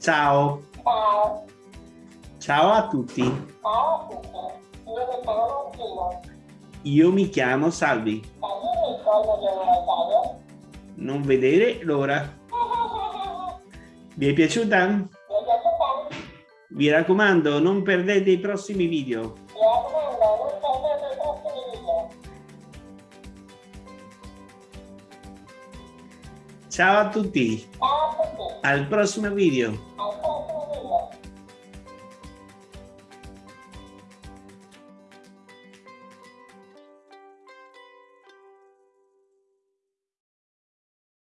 Ciao. Ciao. Ciao a tutti. Ciao a tutti. Io mi chiamo Gino. Io mi chiamo Salvi. Non vedere l'ora. Vi è piaciuta? Vi raccomando, non perdete i prossimi video. Mi raccomando, non perdete i prossimi video. Ciao a tutti. Ciao a tutti. Al prossimo video. Alla